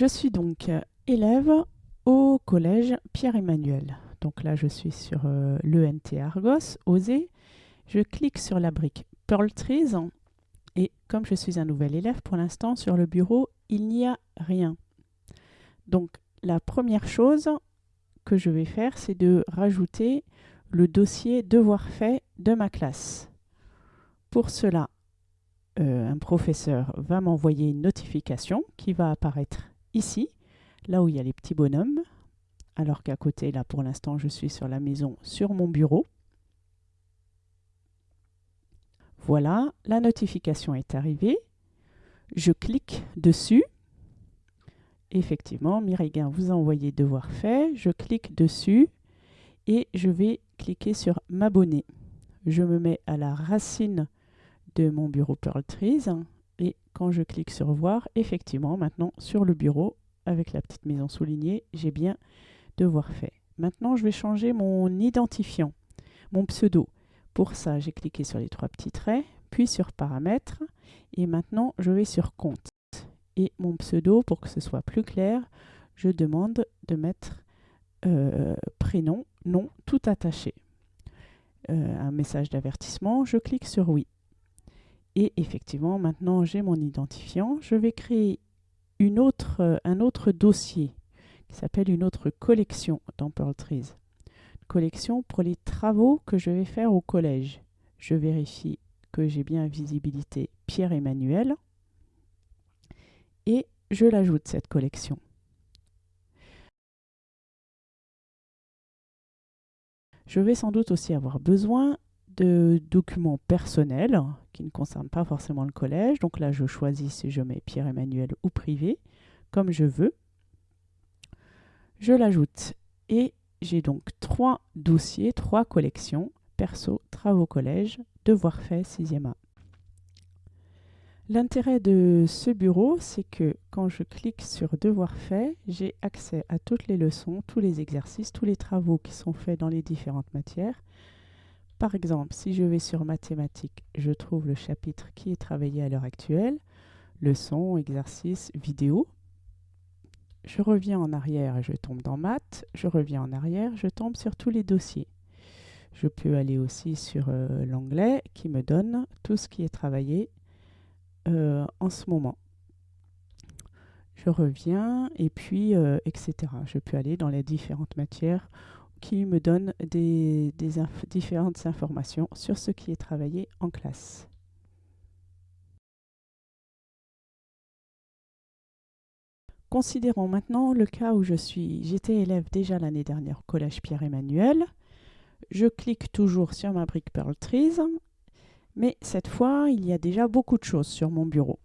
Je suis donc euh, élève au collège Pierre-Emmanuel. Donc là, je suis sur euh, l'ENT Argos, OSE. Je clique sur la brique Pearl Trees et comme je suis un nouvel élève, pour l'instant, sur le bureau, il n'y a rien. Donc la première chose que je vais faire, c'est de rajouter le dossier devoir fait de ma classe. Pour cela, euh, un professeur va m'envoyer une notification qui va apparaître ici, là où il y a les petits bonhommes, alors qu'à côté, là pour l'instant, je suis sur la maison, sur mon bureau. Voilà, la notification est arrivée. Je clique dessus. Effectivement, Mireille vous a envoyé devoir fait. Je clique dessus et je vais cliquer sur m'abonner. Je me mets à la racine de mon bureau Pearl Trees quand je clique sur voir, effectivement, maintenant sur le bureau, avec la petite maison soulignée, j'ai bien devoir fait. Maintenant, je vais changer mon identifiant, mon pseudo. Pour ça, j'ai cliqué sur les trois petits traits, puis sur paramètres, et maintenant, je vais sur compte. Et mon pseudo, pour que ce soit plus clair, je demande de mettre euh, prénom, nom, tout attaché. Euh, un message d'avertissement, je clique sur oui. Et effectivement, maintenant j'ai mon identifiant. Je vais créer une autre, euh, un autre dossier qui s'appelle une autre collection dans Pearl Trees. collection pour les travaux que je vais faire au collège. Je vérifie que j'ai bien visibilité Pierre-Emmanuel et je l'ajoute cette collection. Je vais sans doute aussi avoir besoin de documents personnels qui ne concernent pas forcément le collège. Donc là, je choisis si je mets Pierre-Emmanuel ou privé, comme je veux. Je l'ajoute et j'ai donc trois dossiers, trois collections, perso, travaux collège, devoirs faits, 6e A. L'intérêt de ce bureau, c'est que quand je clique sur Devoir fait, j'ai accès à toutes les leçons, tous les exercices, tous les travaux qui sont faits dans les différentes matières. Par exemple, si je vais sur mathématiques, je trouve le chapitre qui est travaillé à l'heure actuelle, leçons, exercices, vidéos. Je reviens en arrière et je tombe dans maths. Je reviens en arrière, je tombe sur tous les dossiers. Je peux aller aussi sur euh, l'anglais qui me donne tout ce qui est travaillé euh, en ce moment. Je reviens et puis, euh, etc. Je peux aller dans les différentes matières qui me donnent des, différentes informations sur ce qui est travaillé en classe. Considérons maintenant le cas où je suis. J'étais élève déjà l'année dernière au collège Pierre-Emmanuel. Je clique toujours sur ma brique Pearl Trees mais cette fois, il y a déjà beaucoup de choses sur mon bureau.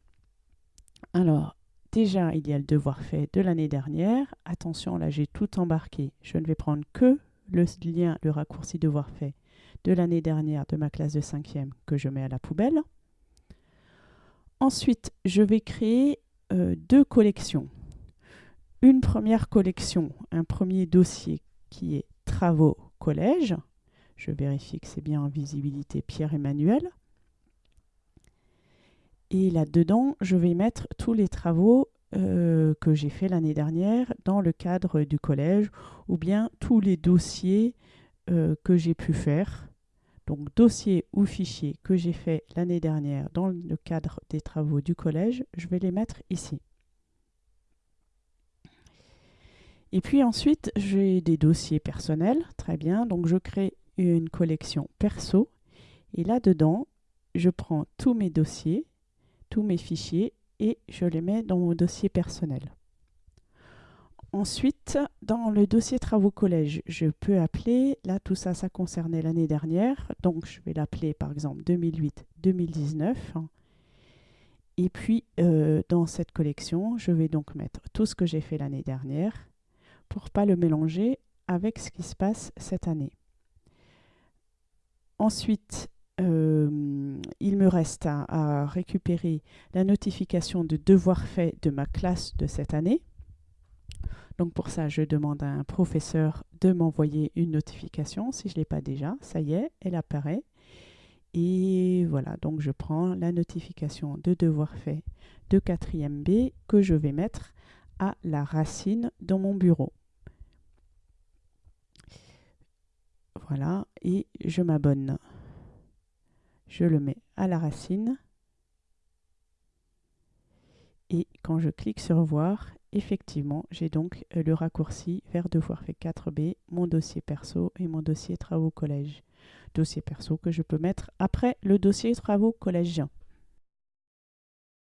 Alors, déjà, il y a le devoir fait de l'année dernière. Attention, là, j'ai tout embarqué. Je ne vais prendre que le lien, le raccourci devoir fait de l'année dernière de ma classe de 5e que je mets à la poubelle. Ensuite, je vais créer euh, deux collections. Une première collection, un premier dossier qui est travaux collège. Je vérifie que c'est bien en visibilité Pierre-Emmanuel. Et là-dedans, je vais mettre tous les travaux euh, que j'ai fait l'année dernière dans le cadre du collège ou bien tous les dossiers euh, que j'ai pu faire. Donc dossiers ou fichiers que j'ai fait l'année dernière dans le cadre des travaux du collège, je vais les mettre ici. Et puis ensuite, j'ai des dossiers personnels, très bien. Donc je crée une collection perso. Et là-dedans, je prends tous mes dossiers, tous mes fichiers et je les mets dans mon dossier personnel. Ensuite, dans le dossier travaux collège, je peux appeler, là tout ça, ça concernait l'année dernière, donc je vais l'appeler par exemple 2008-2019. Et puis, euh, dans cette collection, je vais donc mettre tout ce que j'ai fait l'année dernière pour pas le mélanger avec ce qui se passe cette année. Ensuite, euh, il me reste à, récupérer la notification de devoir fait de ma classe de cette année. Donc pour ça, je demande à un professeur de m'envoyer une notification si je ne l'ai pas déjà. Ça y est, elle apparaît. Et voilà, donc je prends la notification de devoir fait de 4e B que je vais mettre à la racine dans mon bureau. Voilà, et je m'abonne. Je le mets à la racine. Et quand je clique sur voir, effectivement, j'ai donc le raccourci vers devoir fait 4B, mon dossier perso et mon dossier travaux collège. Dossier perso que je peux mettre après le dossier travaux collège.